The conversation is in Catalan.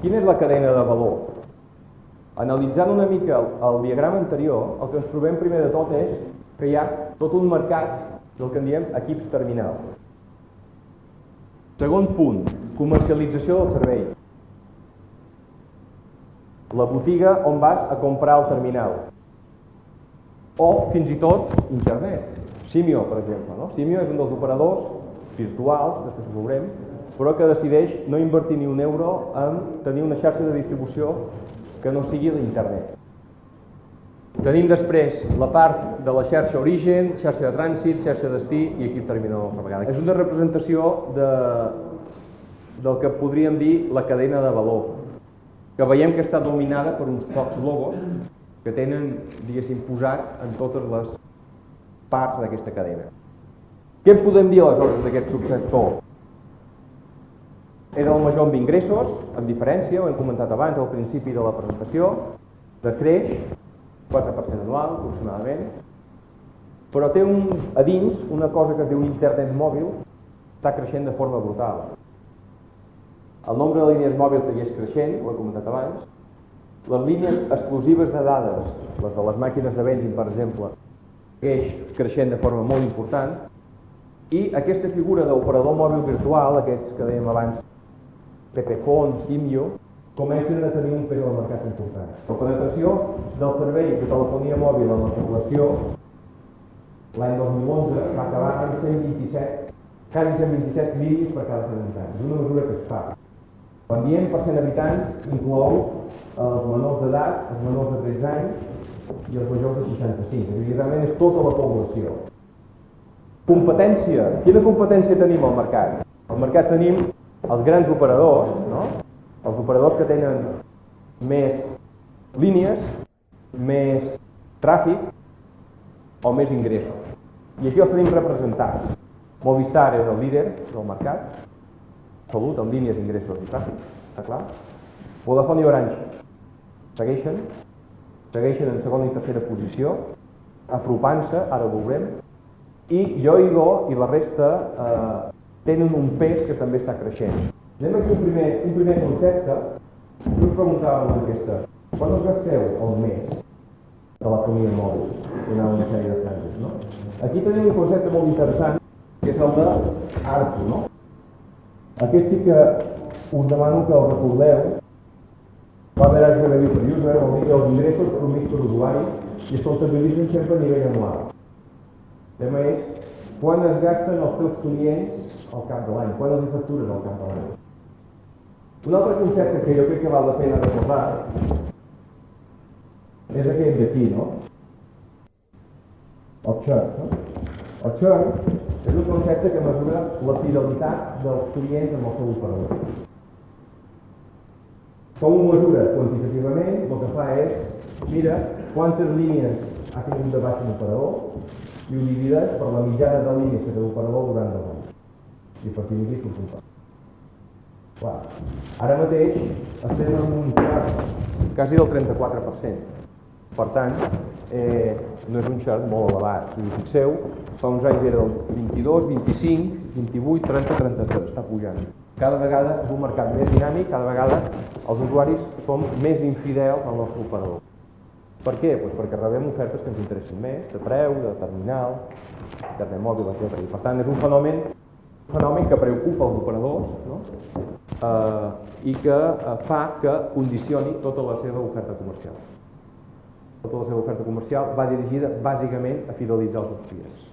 Quina és la cadena de valor? Analitzant una mica el, el diagrama anterior, el que ens trobem primer de tot és que hi ha tot un mercat del que en diem equips terminals. Segon punt, comercialització del servei. La botiga on vas a comprar el terminal. O fins i tot internet. Simio, per exemple. No? Simio és un dels operadors virtuals, després ho veurem, però que decideix no invertir ni un euro en tenir una xarxa de distribució que no sigui l'internet. Tenim després la part de la xarxa origen, xarxa de trànsit, xarxa de destí i equip terminal altra vegada. És una representació de, del que podríem dir la cadena de valor, que veiem que està dominada per uns pocs logos que tenen, diguéssim, posat en totes les parts d'aquesta cadena. Què podem dir aleshores d'aquest subsector? Era el major amb ingressos, amb diferència, ho hem comentat abans al principi de la presentació, de creix, 4% anual aproximadament, però té un, a dins una cosa que es diu internet mòbil, està creixent de forma brutal. El nombre de línies mòbils segueix creixent, ho he comentat abans, les línies exclusives de dades, les de les màquines de vending, per exemple, segueix creixent de forma molt important, i aquesta figura d'operador mòbil virtual, aquests que dèiem abans, Pepefon, Simio, comencen a tenir un pes al mercat important. La penetració del servei de telefonia mòbil en la població l'any 2011 va acabar amb 127, quasi 127 línies per cada 100 habitants. És una mesura que es fa. Quan diem per 100 habitants inclou els menors d'edat, els menors de 13 anys i els majors de 65. És a dir, realment és tota la població. Competència. Quina competència tenim al mercat? Al mercat tenim els grans operadors, no? els operadors que tenen més línies, més tràfic o més ingressos. I aquí els tenim representats. Movistar és el líder del mercat, salut amb línies, ingressos i tràfic, està clar. Vodafone i Orange segueixen, segueixen en segona i tercera posició, apropant-se, ara ho veurem, i Yoigo i la resta eh, tenen un pes que també està creixent. Anem aquí un primer, un primer concepte. Jo us preguntava en aquesta. Quan us gasteu el mes de la família mòbil? Donar una sèrie de franges, no? Aquí tenim un concepte molt interessant, que és el de ARPU, no? Aquest sí que us demano que el recordeu. Anys de review per user, vol dir els ingressos per mig per usuari i es comptabilitzen sempre a nivell anual. Tema és quan es gasten els teus clients al cap de l'any, quan els factures al cap de l'any. Un altre concepte que jo crec que val la pena recordar és aquest d'aquí, no? El churn, no? El churn és un concepte que mesura la fidelitat dels clients amb el seu operador. Com ho mesura quantitativament, el que fa és, mira, quantes línies ha tingut de baix un operador, i ho divideix per la mitjana de línies que té l'operador durant dos anys. I a partir d'aquí surt un pas. Clar, ara mateix estem en un xart quasi del 34%. Per tant, eh, no és un xart molt elevat. Si us fixeu, fa uns anys era del 22, 25, 28, 30, 33, està pujant. Cada vegada és un mercat més dinàmic, cada vegada els usuaris som més infidels al nostre operador. Per què? Pues perquè rebem ofertes que ens interessin més, de preu, de terminal, internet mòbil, etc. I per tant és un fenomen, un fenomen que preocupa els operadors no? eh, i que eh, fa que condicioni tota la seva oferta comercial. Tota la seva oferta comercial va dirigida bàsicament a fidelitzar els clients.